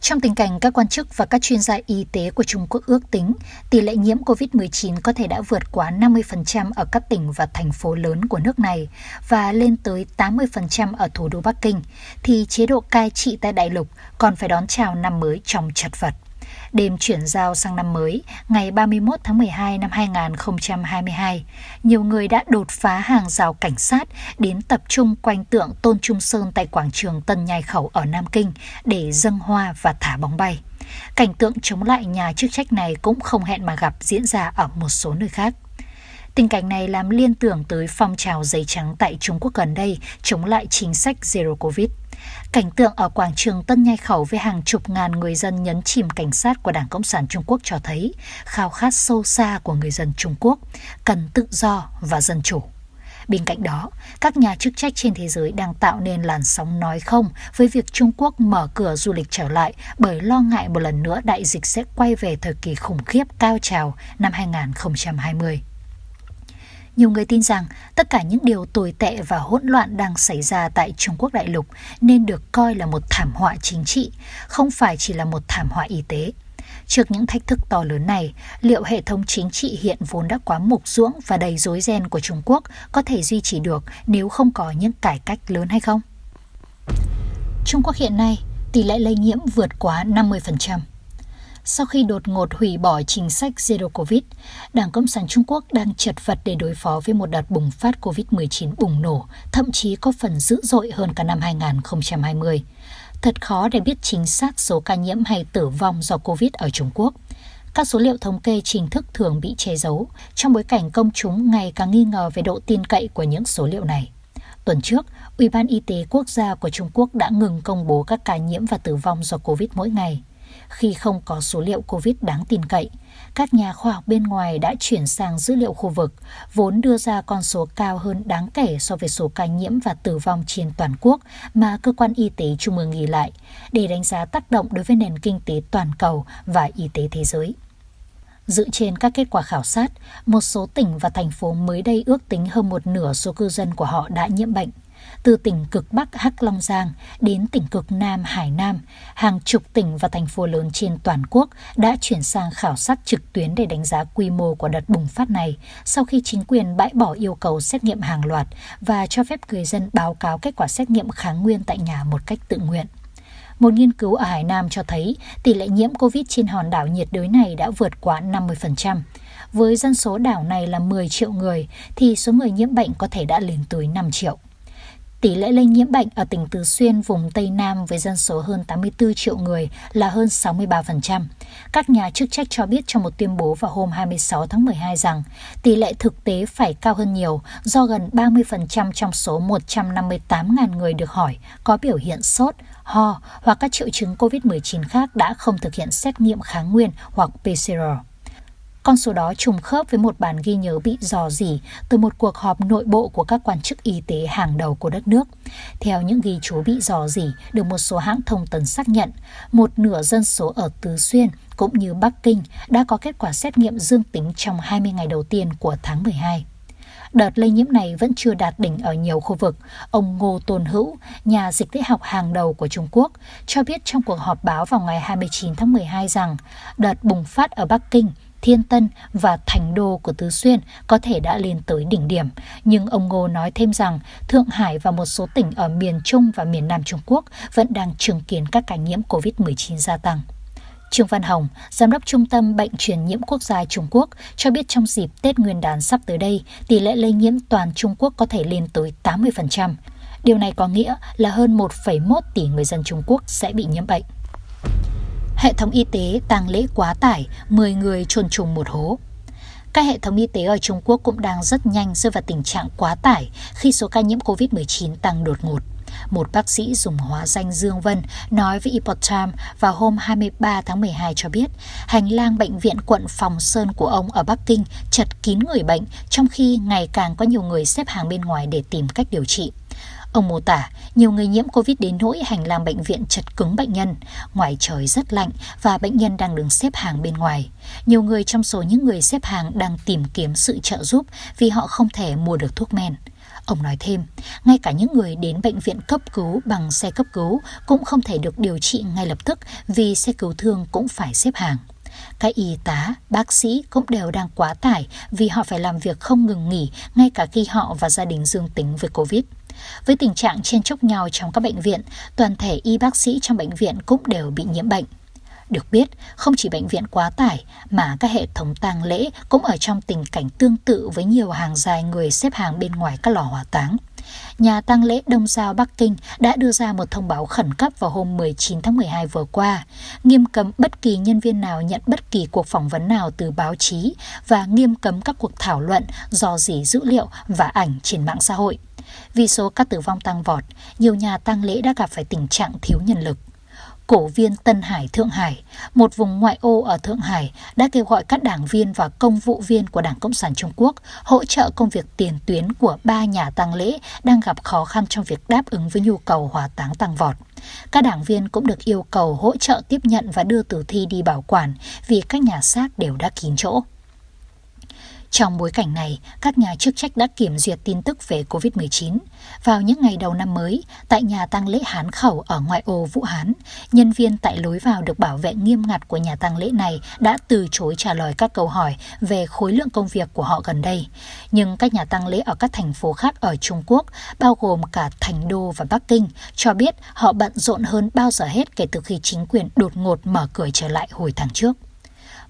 Trong tình cảnh các quan chức và các chuyên gia y tế của Trung Quốc ước tính tỷ lệ nhiễm COVID-19 có thể đã vượt quá 50% ở các tỉnh và thành phố lớn của nước này và lên tới 80% ở thủ đô Bắc Kinh, thì chế độ cai trị tại đại lục còn phải đón chào năm mới trong chật vật. Đêm chuyển giao sang năm mới, ngày 31 tháng 12 năm 2022, nhiều người đã đột phá hàng rào cảnh sát đến tập trung quanh tượng Tôn Trung Sơn tại quảng trường Tân Nhai Khẩu ở Nam Kinh để dâng hoa và thả bóng bay. Cảnh tượng chống lại nhà chức trách này cũng không hẹn mà gặp diễn ra ở một số nơi khác. Tình cảnh này làm liên tưởng tới phong trào giấy trắng tại Trung Quốc gần đây chống lại chính sách Zero Covid. Cảnh tượng ở quảng trường Tân Nhai Khẩu với hàng chục ngàn người dân nhấn chìm cảnh sát của Đảng Cộng sản Trung Quốc cho thấy khao khát sâu xa của người dân Trung Quốc cần tự do và dân chủ. Bên cạnh đó, các nhà chức trách trên thế giới đang tạo nên làn sóng nói không với việc Trung Quốc mở cửa du lịch trở lại bởi lo ngại một lần nữa đại dịch sẽ quay về thời kỳ khủng khiếp cao trào năm 2020. Nhiều người tin rằng tất cả những điều tồi tệ và hỗn loạn đang xảy ra tại Trung Quốc đại lục nên được coi là một thảm họa chính trị, không phải chỉ là một thảm họa y tế. Trước những thách thức to lớn này, liệu hệ thống chính trị hiện vốn đã quá mục ruỗng và đầy rối ren của Trung Quốc có thể duy trì được nếu không có những cải cách lớn hay không? Trung Quốc hiện nay, tỷ lệ lây nhiễm vượt quá 50% sau khi đột ngột hủy bỏ chính sách Zero Covid, Đảng Cộng sản Trung Quốc đang chật vật để đối phó với một đợt bùng phát COVID-19 bùng nổ, thậm chí có phần dữ dội hơn cả năm 2020. Thật khó để biết chính xác số ca nhiễm hay tử vong do Covid ở Trung Quốc. Các số liệu thống kê chính thức thường bị che giấu, trong bối cảnh công chúng ngày càng nghi ngờ về độ tin cậy của những số liệu này. Tuần trước, Ủy ban Y tế Quốc gia của Trung Quốc đã ngừng công bố các ca nhiễm và tử vong do Covid mỗi ngày khi không có số liệu COVID đáng tin cậy. Các nhà khoa học bên ngoài đã chuyển sang dữ liệu khu vực, vốn đưa ra con số cao hơn đáng kể so với số ca nhiễm và tử vong trên toàn quốc mà cơ quan y tế trung ương ghi lại, để đánh giá tác động đối với nền kinh tế toàn cầu và y tế thế giới. Dựa trên các kết quả khảo sát, một số tỉnh và thành phố mới đây ước tính hơn một nửa số cư dân của họ đã nhiễm bệnh từ tỉnh cực Bắc Hắc Long Giang đến tỉnh cực Nam Hải Nam, hàng chục tỉnh và thành phố lớn trên toàn quốc đã chuyển sang khảo sát trực tuyến để đánh giá quy mô của đợt bùng phát này sau khi chính quyền bãi bỏ yêu cầu xét nghiệm hàng loạt và cho phép người dân báo cáo kết quả xét nghiệm kháng nguyên tại nhà một cách tự nguyện. Một nghiên cứu ở Hải Nam cho thấy tỷ lệ nhiễm COVID trên hòn đảo nhiệt đới này đã vượt quá 50%. Với dân số đảo này là 10 triệu người, thì số người nhiễm bệnh có thể đã lên tới 5 triệu. Tỷ lệ lây nhiễm bệnh ở tỉnh Tứ Xuyên, vùng Tây Nam với dân số hơn 84 triệu người là hơn 63%. Các nhà chức trách cho biết trong một tuyên bố vào hôm 26 tháng 12 rằng tỷ lệ thực tế phải cao hơn nhiều do gần 30% trong số 158.000 người được hỏi có biểu hiện sốt, ho hoặc các triệu chứng COVID-19 khác đã không thực hiện xét nghiệm kháng nguyên hoặc PCR. Con số đó trùng khớp với một bản ghi nhớ bị dò dỉ từ một cuộc họp nội bộ của các quan chức y tế hàng đầu của đất nước. Theo những ghi chú bị dò dỉ được một số hãng thông tấn xác nhận, một nửa dân số ở Tứ Xuyên cũng như Bắc Kinh đã có kết quả xét nghiệm dương tính trong 20 ngày đầu tiên của tháng 12. Đợt lây nhiễm này vẫn chưa đạt đỉnh ở nhiều khu vực. Ông Ngô Tôn Hữu, nhà dịch tễ học hàng đầu của Trung Quốc, cho biết trong cuộc họp báo vào ngày 29 tháng 12 rằng đợt bùng phát ở Bắc Kinh Thiên Tân và Thành Đô của Tứ Xuyên có thể đã lên tới đỉnh điểm. Nhưng ông Ngô nói thêm rằng Thượng Hải và một số tỉnh ở miền Trung và miền Nam Trung Quốc vẫn đang chứng kiến các ca nhiễm COVID-19 gia tăng. Trương Văn Hồng, Giám đốc Trung tâm Bệnh truyền nhiễm quốc gia Trung Quốc, cho biết trong dịp Tết Nguyên đán sắp tới đây, tỷ lệ lây nhiễm toàn Trung Quốc có thể lên tới 80%. Điều này có nghĩa là hơn 1,1 tỷ người dân Trung Quốc sẽ bị nhiễm bệnh. Hệ thống y tế tang lễ quá tải, 10 người chôn trùng một hố. Các hệ thống y tế ở Trung Quốc cũng đang rất nhanh rơi vào tình trạng quá tải khi số ca nhiễm COVID-19 tăng đột ngột. Một bác sĩ dùng hóa danh Dương Vân nói với Epoch Times vào hôm 23 tháng 12 cho biết hành lang bệnh viện quận Phòng Sơn của ông ở Bắc Kinh chật kín người bệnh trong khi ngày càng có nhiều người xếp hàng bên ngoài để tìm cách điều trị. Ông mô tả, nhiều người nhiễm Covid đến nỗi hành lang bệnh viện chật cứng bệnh nhân, ngoài trời rất lạnh và bệnh nhân đang đứng xếp hàng bên ngoài. Nhiều người trong số những người xếp hàng đang tìm kiếm sự trợ giúp vì họ không thể mua được thuốc men. Ông nói thêm, ngay cả những người đến bệnh viện cấp cứu bằng xe cấp cứu cũng không thể được điều trị ngay lập tức vì xe cứu thương cũng phải xếp hàng. Các y tá, bác sĩ cũng đều đang quá tải vì họ phải làm việc không ngừng nghỉ ngay cả khi họ và gia đình dương tính với Covid. Với tình trạng chen chúc nhau trong các bệnh viện, toàn thể y bác sĩ trong bệnh viện cũng đều bị nhiễm bệnh. Được biết, không chỉ bệnh viện quá tải mà các hệ thống tang lễ cũng ở trong tình cảnh tương tự với nhiều hàng dài người xếp hàng bên ngoài các lò hỏa táng. Nhà tang lễ Đông Giao Bắc Kinh đã đưa ra một thông báo khẩn cấp vào hôm 19 tháng 12 vừa qua, nghiêm cấm bất kỳ nhân viên nào nhận bất kỳ cuộc phỏng vấn nào từ báo chí và nghiêm cấm các cuộc thảo luận do dỉ dữ liệu và ảnh trên mạng xã hội. Vì số các tử vong tăng vọt, nhiều nhà tang lễ đã gặp phải tình trạng thiếu nhân lực cổ viên Tân Hải Thượng Hải, một vùng ngoại ô ở Thượng Hải, đã kêu gọi các đảng viên và công vụ viên của Đảng Cộng sản Trung Quốc hỗ trợ công việc tiền tuyến của ba nhà tang lễ đang gặp khó khăn trong việc đáp ứng với nhu cầu hỏa táng tăng vọt. Các đảng viên cũng được yêu cầu hỗ trợ tiếp nhận và đưa tử thi đi bảo quản vì các nhà xác đều đã kín chỗ. Trong bối cảnh này, các nhà chức trách đã kiểm duyệt tin tức về COVID-19. Vào những ngày đầu năm mới, tại nhà tang lễ Hán Khẩu ở ngoại ô Vũ Hán, nhân viên tại lối vào được bảo vệ nghiêm ngặt của nhà tang lễ này đã từ chối trả lời các câu hỏi về khối lượng công việc của họ gần đây. Nhưng các nhà tang lễ ở các thành phố khác ở Trung Quốc, bao gồm cả Thành Đô và Bắc Kinh, cho biết họ bận rộn hơn bao giờ hết kể từ khi chính quyền đột ngột mở cửa trở lại hồi tháng trước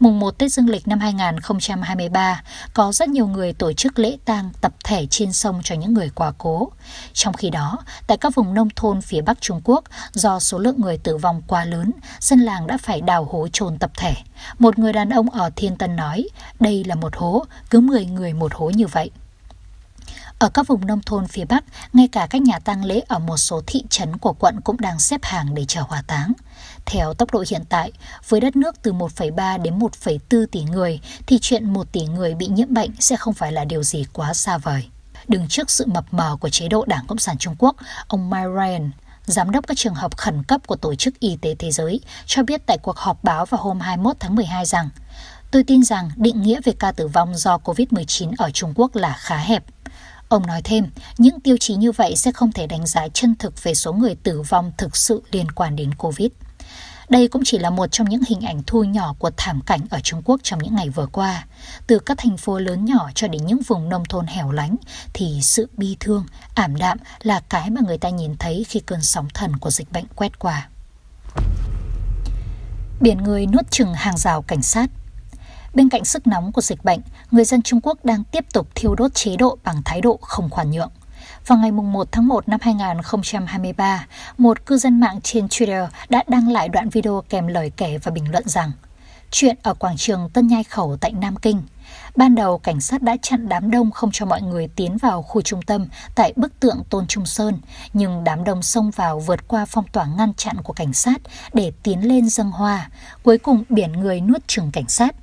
mùng 1 Tết Dương lịch năm 2023, có rất nhiều người tổ chức lễ tang tập thể trên sông cho những người quá cố. Trong khi đó, tại các vùng nông thôn phía Bắc Trung Quốc, do số lượng người tử vong quá lớn, dân làng đã phải đào hố chôn tập thể. Một người đàn ông ở Thiên Tân nói, đây là một hố, cứ 10 người một hố như vậy. Ở các vùng nông thôn phía Bắc, ngay cả các nhà tang lễ ở một số thị trấn của quận cũng đang xếp hàng để chờ hỏa táng. Theo tốc độ hiện tại, với đất nước từ 1,3 đến 1,4 tỷ người, thì chuyện 1 tỷ người bị nhiễm bệnh sẽ không phải là điều gì quá xa vời. Đứng trước sự mập mờ của chế độ Đảng Cộng sản Trung Quốc, ông Mike Ryan, Giám đốc các trường hợp khẩn cấp của Tổ chức Y tế Thế giới, cho biết tại cuộc họp báo vào hôm 21 tháng 12 rằng Tôi tin rằng định nghĩa về ca tử vong do COVID-19 ở Trung Quốc là khá hẹp. Ông nói thêm, những tiêu chí như vậy sẽ không thể đánh giá chân thực về số người tử vong thực sự liên quan đến COVID. Đây cũng chỉ là một trong những hình ảnh thu nhỏ của thảm cảnh ở Trung Quốc trong những ngày vừa qua. Từ các thành phố lớn nhỏ cho đến những vùng nông thôn hẻo lánh, thì sự bi thương, ảm đạm là cái mà người ta nhìn thấy khi cơn sóng thần của dịch bệnh quét qua. Biển người nuốt chừng hàng rào cảnh sát Bên cạnh sức nóng của dịch bệnh, người dân Trung Quốc đang tiếp tục thiêu đốt chế độ bằng thái độ không khoan nhượng. Vào ngày 1 tháng 1 năm 2023, một cư dân mạng trên Twitter đã đăng lại đoạn video kèm lời kể và bình luận rằng Chuyện ở quảng trường Tân Nhai Khẩu tại Nam Kinh – Ban đầu, cảnh sát đã chặn đám đông không cho mọi người tiến vào khu trung tâm tại bức tượng Tôn Trung Sơn, nhưng đám đông xông vào vượt qua phong tỏa ngăn chặn của cảnh sát để tiến lên dâng hoa. Cuối cùng, biển người nuốt chừng cảnh sát.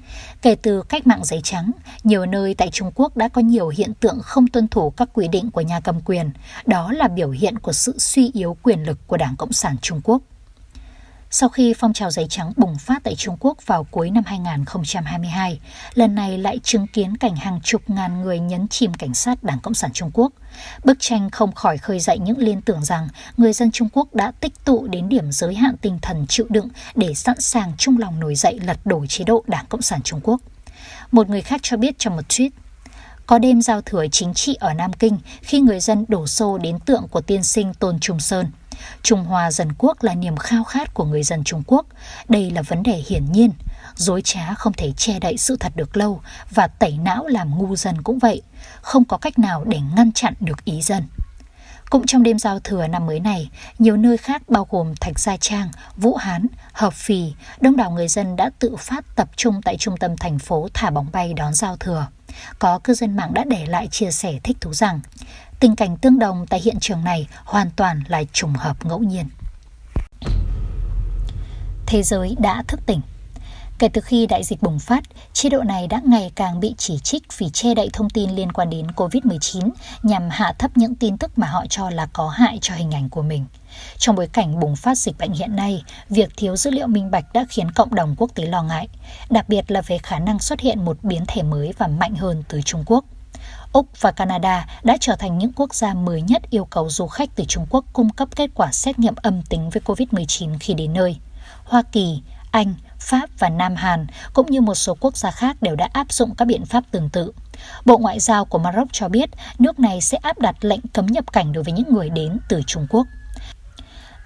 Kể từ cách mạng giấy trắng, nhiều nơi tại Trung Quốc đã có nhiều hiện tượng không tuân thủ các quy định của nhà cầm quyền. Đó là biểu hiện của sự suy yếu quyền lực của Đảng Cộng sản Trung Quốc. Sau khi phong trào giấy trắng bùng phát tại Trung Quốc vào cuối năm 2022, lần này lại chứng kiến cảnh hàng chục ngàn người nhấn chìm cảnh sát Đảng Cộng sản Trung Quốc. Bức tranh không khỏi khơi dậy những liên tưởng rằng người dân Trung Quốc đã tích tụ đến điểm giới hạn tinh thần chịu đựng để sẵn sàng chung lòng nổi dậy lật đổ chế độ Đảng Cộng sản Trung Quốc. Một người khác cho biết trong một tweet, có đêm giao thừa chính trị ở Nam Kinh khi người dân đổ xô đến tượng của tiên sinh Tôn Trung Sơn – Trung Hoa dân quốc là niềm khao khát của người dân Trung Quốc. Đây là vấn đề hiển nhiên. Dối trá không thể che đậy sự thật được lâu và tẩy não làm ngu dân cũng vậy. Không có cách nào để ngăn chặn được ý dân. Cũng trong đêm giao thừa năm mới này, nhiều nơi khác bao gồm Thạch Gia Trang, Vũ Hán, Hợp Phì, đông đảo người dân đã tự phát tập trung tại trung tâm thành phố thả bóng bay đón giao thừa. Có cư dân mạng đã để lại chia sẻ thích thú rằng Tình cảnh tương đồng tại hiện trường này hoàn toàn là trùng hợp ngẫu nhiên. Thế giới đã thức tỉnh. Kể từ khi đại dịch bùng phát, chế độ này đã ngày càng bị chỉ trích vì che đậy thông tin liên quan đến COVID-19 nhằm hạ thấp những tin tức mà họ cho là có hại cho hình ảnh của mình. Trong bối cảnh bùng phát dịch bệnh hiện nay, việc thiếu dữ liệu minh bạch đã khiến cộng đồng quốc tế lo ngại, đặc biệt là về khả năng xuất hiện một biến thể mới và mạnh hơn từ Trung Quốc. Úc và Canada đã trở thành những quốc gia mới nhất yêu cầu du khách từ Trung Quốc cung cấp kết quả xét nghiệm âm tính với COVID-19 khi đến nơi. Hoa Kỳ, Anh, Pháp và Nam Hàn cũng như một số quốc gia khác đều đã áp dụng các biện pháp tương tự. Bộ Ngoại giao của Maroc cho biết nước này sẽ áp đặt lệnh cấm nhập cảnh đối với những người đến từ Trung Quốc.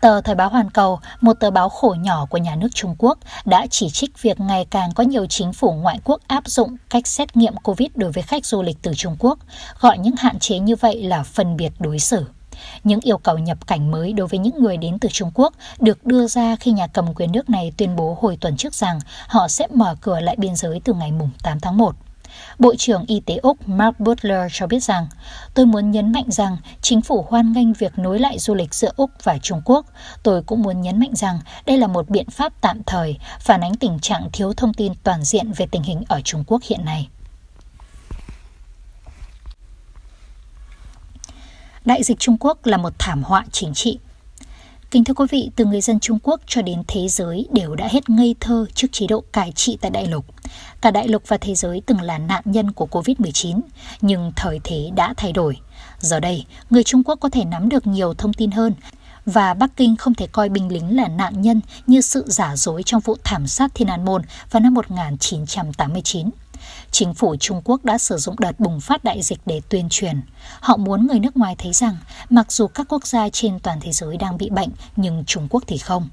Tờ Thời báo Hoàn Cầu, một tờ báo khổ nhỏ của nhà nước Trung Quốc, đã chỉ trích việc ngày càng có nhiều chính phủ ngoại quốc áp dụng cách xét nghiệm COVID đối với khách du lịch từ Trung Quốc, gọi những hạn chế như vậy là phân biệt đối xử. Những yêu cầu nhập cảnh mới đối với những người đến từ Trung Quốc được đưa ra khi nhà cầm quyền nước này tuyên bố hồi tuần trước rằng họ sẽ mở cửa lại biên giới từ ngày 8 tháng 1. Bộ trưởng Y tế Úc Mark Butler cho biết rằng, tôi muốn nhấn mạnh rằng chính phủ hoan nghênh việc nối lại du lịch giữa Úc và Trung Quốc. Tôi cũng muốn nhấn mạnh rằng đây là một biện pháp tạm thời, phản ánh tình trạng thiếu thông tin toàn diện về tình hình ở Trung Quốc hiện nay. Đại dịch Trung Quốc là một thảm họa chính trị. Kính thưa quý vị, từ người dân Trung Quốc cho đến thế giới đều đã hết ngây thơ trước chế độ cai trị tại đại lục. Cả đại lục và thế giới từng là nạn nhân của Covid-19, nhưng thời thế đã thay đổi. Giờ đây, người Trung Quốc có thể nắm được nhiều thông tin hơn, và Bắc Kinh không thể coi binh lính là nạn nhân như sự giả dối trong vụ thảm sát Thiên An Môn vào năm 1989. Chính phủ Trung Quốc đã sử dụng đợt bùng phát đại dịch để tuyên truyền. Họ muốn người nước ngoài thấy rằng, mặc dù các quốc gia trên toàn thế giới đang bị bệnh, nhưng Trung Quốc thì không.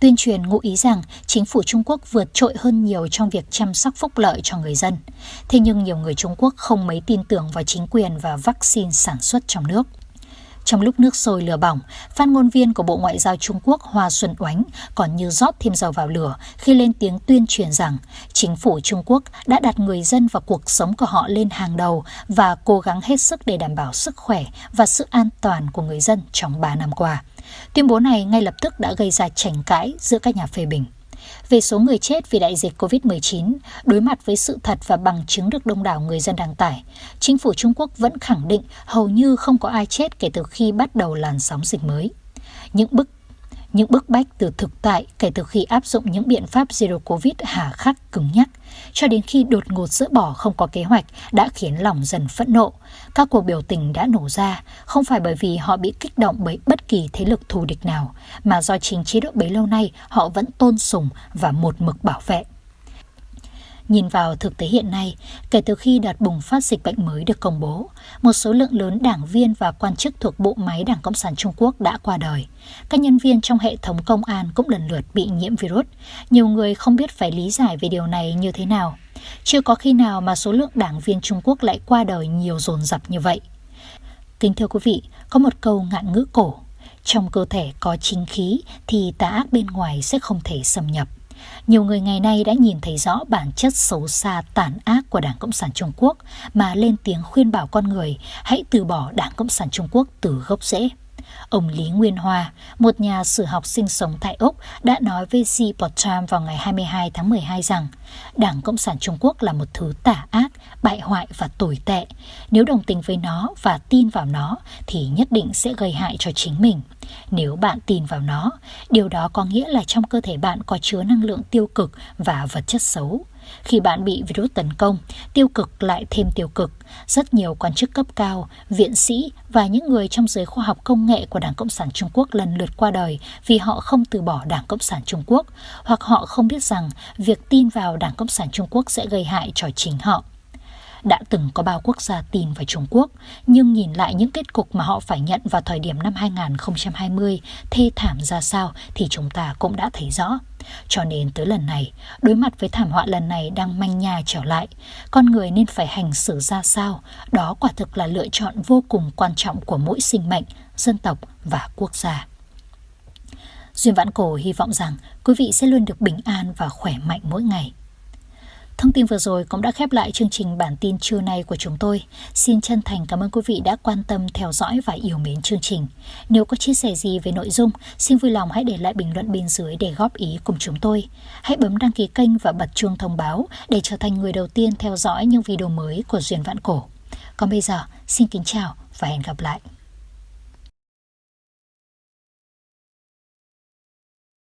Tuyên truyền ngụ ý rằng chính phủ Trung Quốc vượt trội hơn nhiều trong việc chăm sóc phúc lợi cho người dân. Thế nhưng nhiều người Trung Quốc không mấy tin tưởng vào chính quyền và vaccine sản xuất trong nước. Trong lúc nước sôi lửa bỏng, phát ngôn viên của Bộ Ngoại giao Trung Quốc Hoa Xuân Oánh còn như rót thêm dầu vào lửa khi lên tiếng tuyên truyền rằng chính phủ Trung Quốc đã đặt người dân và cuộc sống của họ lên hàng đầu và cố gắng hết sức để đảm bảo sức khỏe và sự an toàn của người dân trong 3 năm qua. Tuyên bố này ngay lập tức đã gây ra tranh cãi giữa các nhà phê bình. Về số người chết vì đại dịch COVID-19, đối mặt với sự thật và bằng chứng được đông đảo người dân đăng tải, chính phủ Trung Quốc vẫn khẳng định hầu như không có ai chết kể từ khi bắt đầu làn sóng dịch mới. Những bức những bức bách từ thực tại kể từ khi áp dụng những biện pháp Zero Covid hà khắc cứng nhắc, cho đến khi đột ngột dỡ bỏ không có kế hoạch đã khiến lòng dần phẫn nộ. Các cuộc biểu tình đã nổ ra, không phải bởi vì họ bị kích động bởi bất kỳ thế lực thù địch nào, mà do chính chế độ bấy lâu nay họ vẫn tôn sùng và một mực bảo vệ. Nhìn vào thực tế hiện nay, kể từ khi đợt bùng phát dịch bệnh mới được công bố, một số lượng lớn đảng viên và quan chức thuộc bộ máy Đảng Cộng sản Trung Quốc đã qua đời. Các nhân viên trong hệ thống công an cũng lần lượt bị nhiễm virus. Nhiều người không biết phải lý giải về điều này như thế nào. Chưa có khi nào mà số lượng đảng viên Trung Quốc lại qua đời nhiều dồn dập như vậy. Kính thưa quý vị, có một câu ngạn ngữ cổ. Trong cơ thể có chính khí thì tà ác bên ngoài sẽ không thể xâm nhập. Nhiều người ngày nay đã nhìn thấy rõ bản chất xấu xa, tàn ác của Đảng Cộng sản Trung Quốc mà lên tiếng khuyên bảo con người hãy từ bỏ Đảng Cộng sản Trung Quốc từ gốc rễ. Ông Lý Nguyên Hoa, một nhà sử học sinh sống tại Úc, đã nói với The Port vào ngày 22 tháng 12 rằng Đảng Cộng sản Trung Quốc là một thứ tà ác, bại hoại và tồi tệ. Nếu đồng tình với nó và tin vào nó thì nhất định sẽ gây hại cho chính mình. Nếu bạn tin vào nó, điều đó có nghĩa là trong cơ thể bạn có chứa năng lượng tiêu cực và vật chất xấu. Khi bạn bị virus tấn công, tiêu cực lại thêm tiêu cực. Rất nhiều quan chức cấp cao, viện sĩ và những người trong giới khoa học công nghệ của Đảng Cộng sản Trung Quốc lần lượt qua đời vì họ không từ bỏ Đảng Cộng sản Trung Quốc hoặc họ không biết rằng việc tin vào Đảng Cộng sản Trung Quốc sẽ gây hại cho chính họ đã từng có bao quốc gia tin vào Trung Quốc, nhưng nhìn lại những kết cục mà họ phải nhận vào thời điểm năm 2020 thê thảm ra sao thì chúng ta cũng đã thấy rõ. Cho nên tới lần này, đối mặt với thảm họa lần này đang manh nhà trở lại, con người nên phải hành xử ra sao, đó quả thực là lựa chọn vô cùng quan trọng của mỗi sinh mệnh, dân tộc và quốc gia. Duyên Vãn Cổ hy vọng rằng quý vị sẽ luôn được bình an và khỏe mạnh mỗi ngày. Thông tin vừa rồi cũng đã khép lại chương trình bản tin trưa nay của chúng tôi. Xin chân thành cảm ơn quý vị đã quan tâm theo dõi và yêu mến chương trình. Nếu có chia sẻ gì về nội dung, xin vui lòng hãy để lại bình luận bên dưới để góp ý cùng chúng tôi. Hãy bấm đăng ký kênh và bật chuông thông báo để trở thành người đầu tiên theo dõi những video mới của Duyên Vạn Cổ. Còn bây giờ, xin kính chào và hẹn gặp lại.